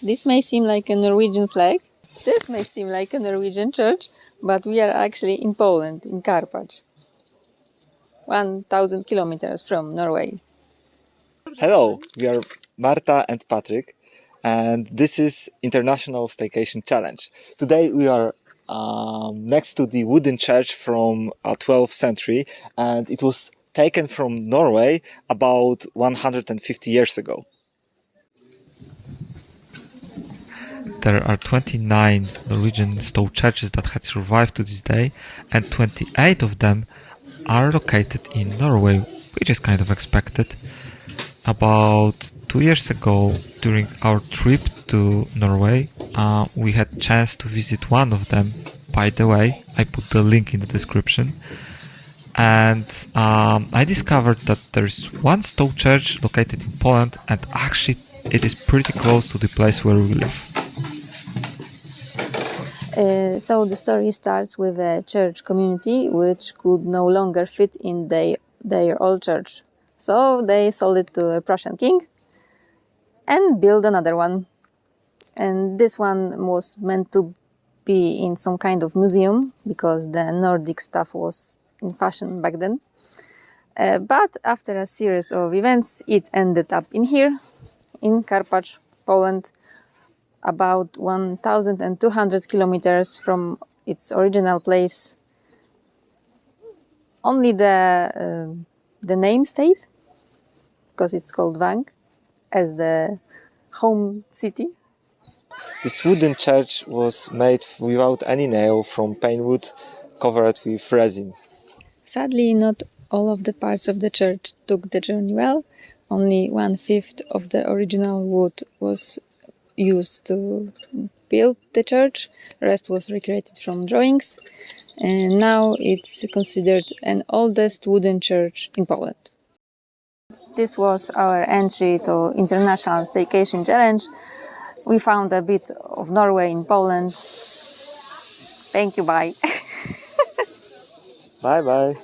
This may seem like a Norwegian flag. This may seem like a Norwegian church, but we are actually in Poland, in Karpacz. 1000 kilometers from Norway. Hello, we are Marta and Patrick, and this is International Staycation Challenge. Today we are um, next to the wooden church from uh, 12th century, and it was taken from Norway about 150 years ago. There are 29 Norwegian stave churches that had survived to this day, and 28 of them are located in Norway, which is kind of expected. About two years ago, during our trip to Norway, uh, we had chance to visit one of them. By the way, I put the link in the description. And um, I discovered that there's one stave church located in Poland, and actually, it is pretty close to the place where we live. Uh, so the story starts with a church community which could no longer fit in their, old church. So they sold it to a Prussian king and built another one. And this one was meant to be in some kind of museum because the Nordic stuff was in fashion back then. Uh, but after a series of events, it ended up in here, in Karpacz, Poland, about 1,200 kilometers from its original place. Only the uh, the name stayed because it's called Wang as the home city. This wooden church was made without any nail from pine wood covered with resin. Sadly, not all of the parts of the church took the journey well. Only one fifth of the original wood was used to build the church. Rest was recreated from drawings. And now it's considered an oldest wooden church in Poland. This was our entry to International Staycation Challenge. We found a bit of Norway in Poland. Thank you, bye. Bye bye.